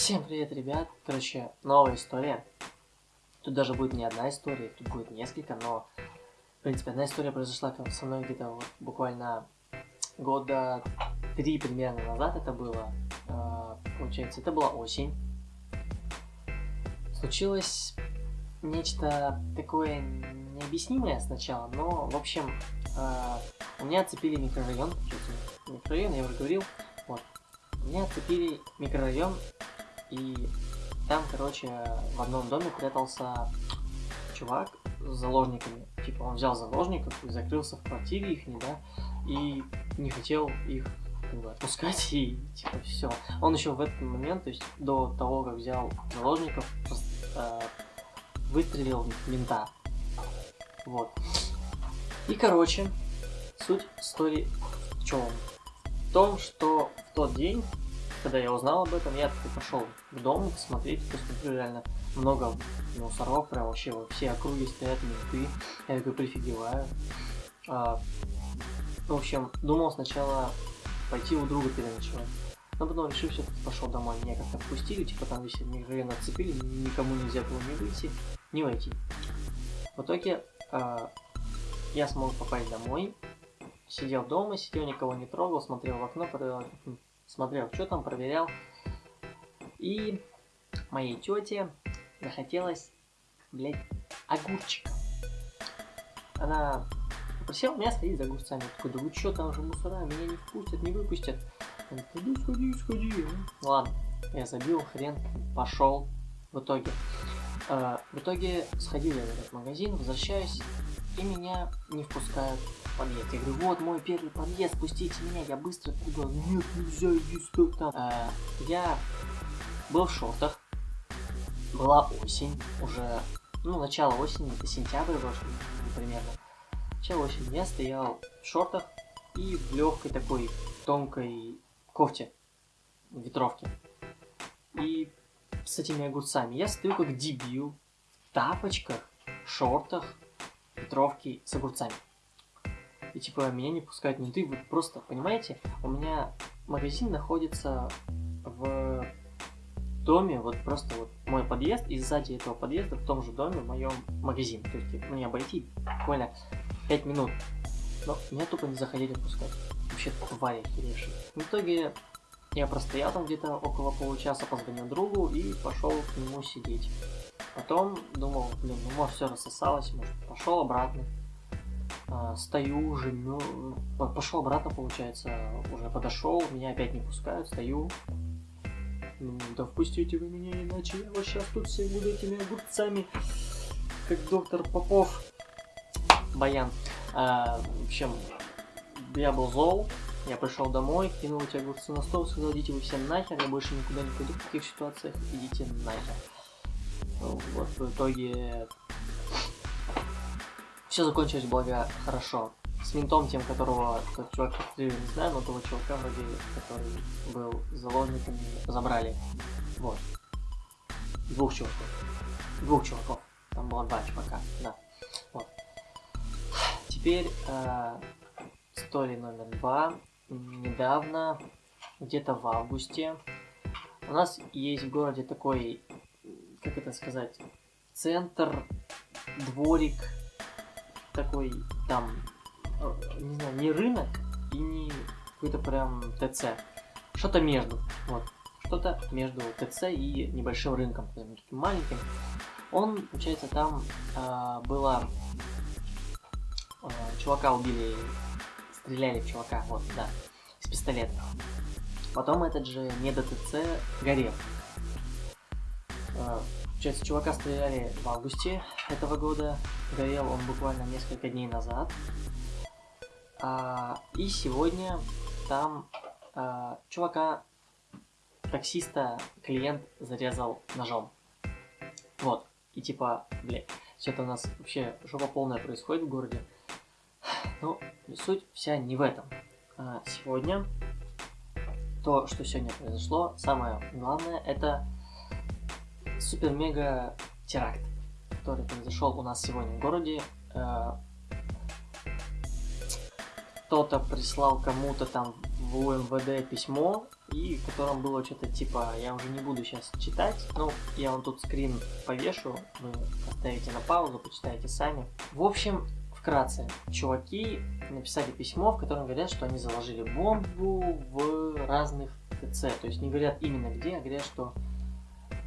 Всем привет, ребят! Короче, новая история. Тут даже будет не одна история, тут будет несколько, но, в принципе, одна история произошла со мной где-то вот буквально года три примерно назад это было. А, получается, это была осень. Случилось нечто такое необъяснимое сначала, но, в общем, а, у меня оцепили микрорайон, микрорайон, я уже говорил, вот, меня оцепили микрорайон, и там, короче, в одном доме прятался чувак с заложниками. Типа он взял заложников и закрылся в квартире их, да, и не хотел их как бы, отпускать, и типа все. Он еще в этот момент, то есть до того, как взял заложников, э, выстрелил мента. Вот. И, короче, суть истории в чем? В том, что в тот день когда я узнал об этом, я пошел в дом посмотреть, посмотрю реально много мусоров, прям вообще во все округи стоят менты. Я такой прифигеваю. А, в общем, думал сначала пойти у друга переночевать. Но потом решил, все пошел домой. Меня как-то впустили, типа там висели, мгновенно отцепили, никому нельзя было не выйти, не войти. В итоге а, я смог попасть домой, сидел дома, сидел, никого не трогал, смотрел в окно, смотрел, что там, проверял. И моей тете захотелось, блядь, огурчика. Она попросила меня сходить за огурцами. Я такой, да вы что, там же мусора, меня не впустят, не выпустят. Она да сходи, сходи. Ладно, я забил, хрен, пошел. В итоге, э, в итоге сходил я в этот магазин, возвращаюсь, и меня не впускают подъезд. Я говорю, вот мой первый подъезд, пустите меня, я быстро туда. Нет, нельзя, иди стой там. А, я был в шортах, была осень, уже, ну, начало осени, это сентябрь был, примерно. Начало осени, я стоял в шортах и в легкой такой тонкой кофте, ветровке. И с этими огурцами. Я стою как дебил, в тапочках, шортах, ветровке с огурцами и типа меня не пускают менты. Вы просто, понимаете, у меня магазин находится в доме, вот просто вот мой подъезд, и сзади этого подъезда в том же доме в моем магазин. То есть мне обойти буквально 5 минут. Но меня тупо не заходили пускать. Вообще твари охеревшие. В итоге я простоял там где-то около получаса, позвонил другу и пошел к нему сидеть. Потом думал, блин, ну может все рассосалось, может пошел обратно стою уже, ну, пошел обратно, получается, уже подошел, меня опять не пускают, стою. Ну, да впустите вы меня, иначе я вот сейчас тут все буду этими огурцами, как доктор Попов. Баян. А, в общем, я был зол, я пришел домой, кинул эти огурцы на стол, сказал, идите вы все нахер, я больше никуда не пойду в таких ситуациях, идите нахер. Вот, в итоге все закончилось благо хорошо. С ментом, тем, которого тот чувак, я не знаю, но того чувака вроде, который был заложником, забрали. Вот. Двух чуваков. Двух чуваков. Там было два чувака, да. Вот. Теперь э, история номер два. Недавно, где-то в августе, у нас есть в городе такой, как это сказать, центр, дворик, такой там, э, не знаю, не рынок и не какой-то прям ТЦ. Что-то между, вот. Что-то между ТЦ и небольшим рынком, таким маленьким. Он, получается, там э, было... Э, чувака убили, стреляли в чувака, вот, да, с пистолета. Потом этот же не ТЦ горел. Э, Получается, чувака стреляли в августе этого года. Горел он буквально несколько дней назад. А, и сегодня там а, чувака, таксиста, клиент зарезал ножом. Вот. И типа, бля, что-то у нас вообще жопа полная происходит в городе. Но суть вся не в этом. А, сегодня, то, что сегодня произошло, самое главное, это супер-мега теракт, который произошел у нас сегодня в городе. Э, кто-то прислал кому-то там в УМВД письмо, и в котором было что-то типа, я уже не буду сейчас читать, ну, я вам тут скрин повешу, вы поставите на паузу, почитаете сами. В общем, вкратце, чуваки написали письмо, в котором говорят, что они заложили бомбу в разных ТЦ, то есть не говорят именно где, а говорят, что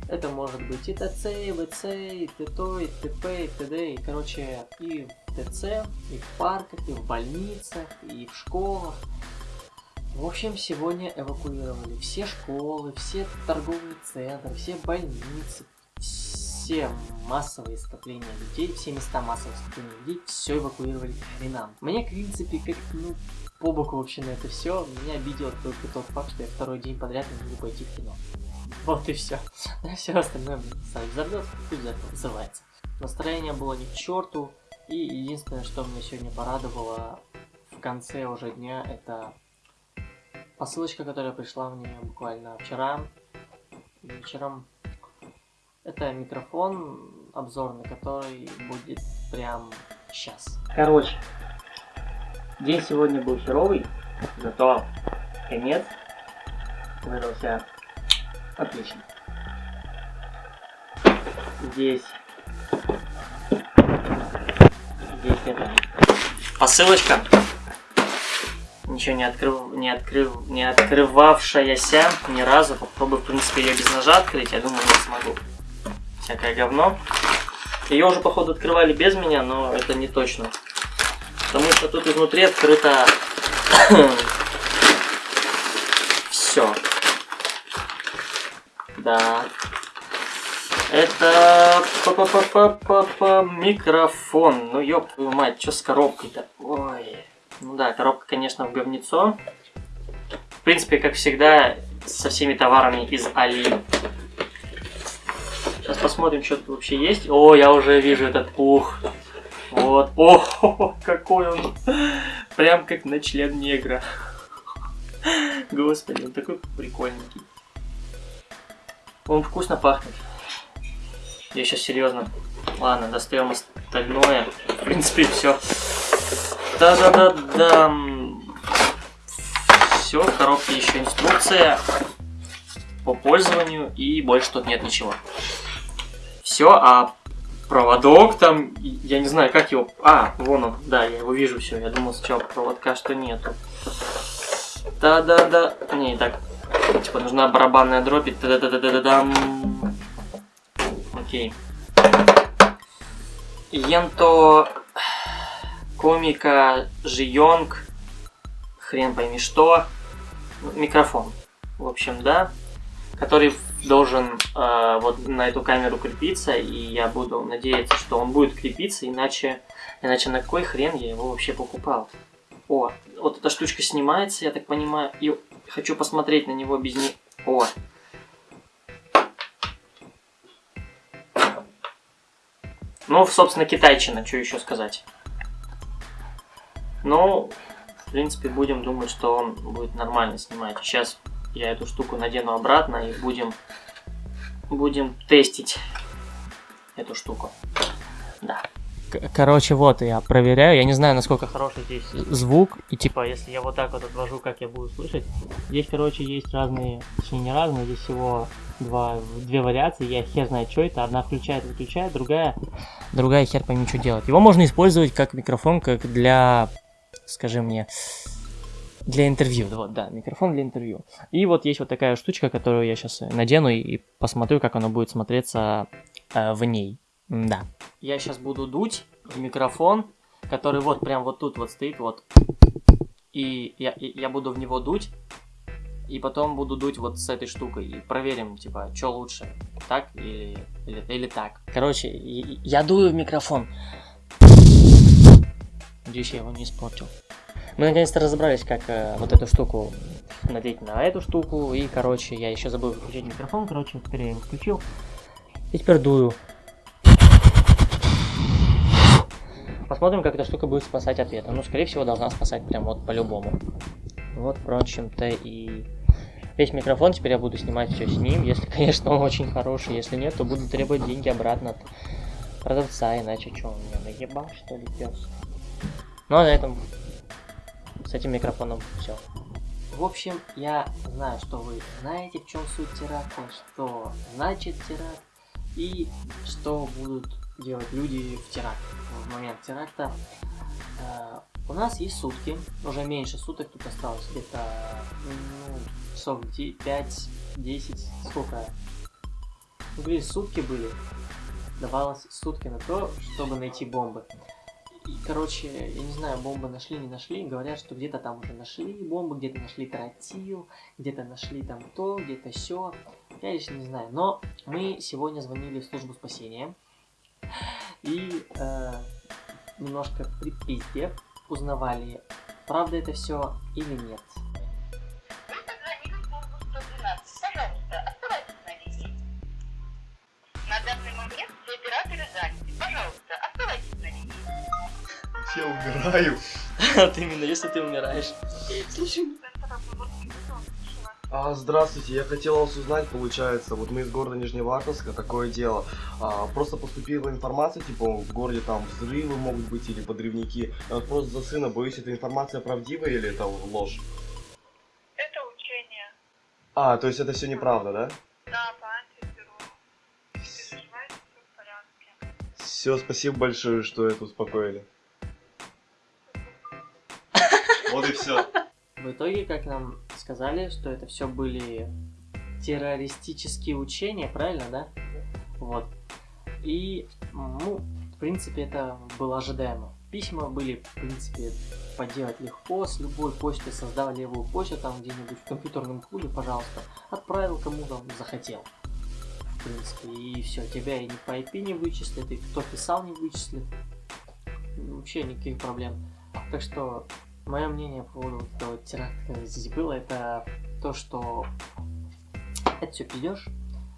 это может быть и ТЦ, и ВЦ, и ТТО, и ТП, и ТД, и, короче, и в ТЦ, и в парках, и в больницах, и в школах. В общем, сегодня эвакуировали все школы, все торговые центры, все больницы, все массовые скопления людей, все места массового скопления людей, все эвакуировали к хренам. Мне, в принципе, как ну, по боку вообще на это все, меня обидел только тот факт, что я второй день подряд не могу пойти в кино. Вот и все. А все остальное, сайт взорвется, пусть называется. Настроение было ни к черту, и единственное, что меня сегодня порадовало в конце уже дня, это посылочка, которая пришла мне буквально вчера вечером. Это микрофон обзорный, который будет прям сейчас. Короче, день сегодня был херовый, зато конец выдался отлично. Здесь здесь это посылочка ничего не открыв, не открыв, не открывавшаяся ни разу. Попробую, в принципе, ее без ножа открыть. Я думаю, не смогу. Всякое говно. Ее уже, походу, открывали без меня, но это не точно. Потому что тут изнутри открыто все. Да. Это па -па -па -па -па -па микрофон. Ну ёб твою мать, что с коробкой-то? Ой. Ну да, коробка, конечно, в говнецо. В принципе, как всегда, со всеми товарами из Али. Сейчас посмотрим, что тут вообще есть. О, я уже вижу этот пух. Вот. О, какой он. Прям как на член негра. Господи, он такой прикольненький. Он вкусно пахнет. Я сейчас серьезно. Ладно, достаем остальное. В принципе, все. Да-да-да-да. Все, в коробке еще инструкция по пользованию, и больше тут нет ничего. Все, а проводок там, я не знаю, как его... А, вон он, да, я его вижу все. Я думал сначала проводка, что нету. Да-да-да. Не, так. Типа нужна барабанная дробь. Да-да-да-да-да-дам. Окей. Енто комика Жионг, хрен пойми что, микрофон, в общем, да, который должен э, вот на эту камеру крепиться, и я буду надеяться, что он будет крепиться, иначе, иначе на какой хрен я его вообще покупал. О, вот эта штучка снимается, я так понимаю, и хочу посмотреть на него без не... О, Ну, собственно, китайчина, что еще сказать. Ну, в принципе, будем думать, что он будет нормально снимать. Сейчас я эту штуку надену обратно и будем, будем тестить эту штуку. Да. Короче, вот я проверяю. Я не знаю, насколько хороший здесь звук. И типа, если я вот так вот отвожу, как я буду слышать. Здесь, короче, есть разные, точнее не разные, здесь всего два, две вариации. Я хер знает, что это. Одна включает, выключает, другая, другая хер пойми, что делать. Его можно использовать как микрофон, как для скажи мне, для интервью, вот, да, микрофон для интервью. И вот есть вот такая штучка, которую я сейчас надену и посмотрю, как оно будет смотреться э, в ней. Да. Я сейчас буду дуть в микрофон, который вот прям вот тут вот стоит, вот. И я, я буду в него дуть, и потом буду дуть вот с этой штукой. И проверим, типа, что лучше, так или, или, или так. Короче, я дую в микрофон. Надеюсь, я его не испортил. Мы наконец-то разобрались, как э, вот эту штуку надеть на эту штуку. И, короче, я еще забыл включить микрофон. Короче, его включил. И теперь дую. Посмотрим, как эта штука будет спасать от ветра. Ну, скорее всего, должна спасать прям вот по-любому. Вот, впрочем-то, и весь микрофон. Теперь я буду снимать все с ним. Если, конечно, он очень хороший. Если нет, то буду требовать деньги обратно от продавца. Иначе что, он меня наебал, что ли, пес? Ну а на этом с этим микрофоном все. В общем, я знаю, что вы знаете, в чем суть теракта, что значит теракт и что будут делать люди в теракт, в момент теракта. Э, у нас есть сутки, уже меньше суток тут осталось, где-то ну, часов 5-10, сколько? Ну, сутки были, давалось сутки на то, чтобы найти бомбы. И, короче, я не знаю, бомбы нашли, не нашли. Говорят, что где-то там уже нашли бомбы, где-то нашли тротил, где-то нашли там то, где-то все. Я лично не знаю. Но мы сегодня звонили в службу спасения. И э, немножко при пизде узнавали, правда это все или нет. На данный момент все операторы заняты. Пожалуйста, оставайтесь на линии. Я умираю. Вот именно, если ты умираешь. А, здравствуйте, я хотел вас узнать, получается, вот мы из города Нижневартовска, такое дело. А, просто поступила информация, типа, в городе там взрывы могут быть или подрывники. Вот просто за сына боюсь, эта информация правдивая или это ложь? Это учение. А, то есть это все неправда, да? Да, по антитеррору. Не переживайте, все в порядке. Все, спасибо большое, что это успокоили. Вот и все. В итоге, как нам сказали, что это все были террористические учения, правильно, да? Вот. И, ну, в принципе, это было ожидаемо. Письма были, в принципе, поделать легко. С любой почты создал левую почту, там где-нибудь в компьютерном клубе, пожалуйста. Отправил кому-то захотел. В принципе, и все, тебя и не по IP не вычислят, и кто писал не вычислит. Вообще никаких проблем. Так что Мое мнение по поводу этого теракта, который здесь было, это то, что это все пиздешь,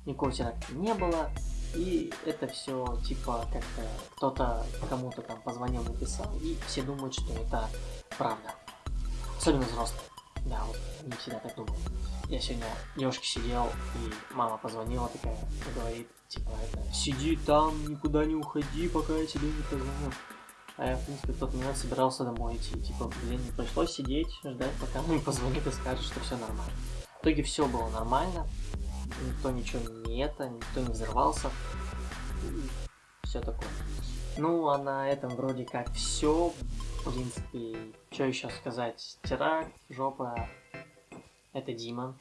никакого теракта не было, и это все типа как-то кто-то кому-то там позвонил, написал, и все думают, что это правда. Особенно взрослые. Да, вот не всегда так думают. Я сегодня девушке сидел, и мама позвонила такая, говорит, типа, это, сиди там, никуда не уходи, пока я тебе не позвоню. А я, в принципе, в тот момент собирался домой идти. Типа, блин, не пришлось сидеть, ждать, пока он позвонит и скажет, что все нормально. В итоге все было нормально. Никто ничего не это, никто не взорвался. Все такое. Ну, а на этом вроде как все. В принципе, что еще сказать? Теракт, жопа. Это Дима.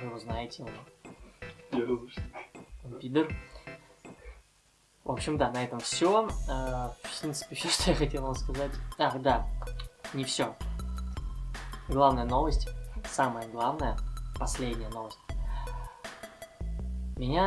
Вы его знаете, он, он пидор. В общем, да, на этом все. В принципе, все, что я хотел вам сказать. Ах, да, не все. Главная новость, самая главная, последняя новость. Меня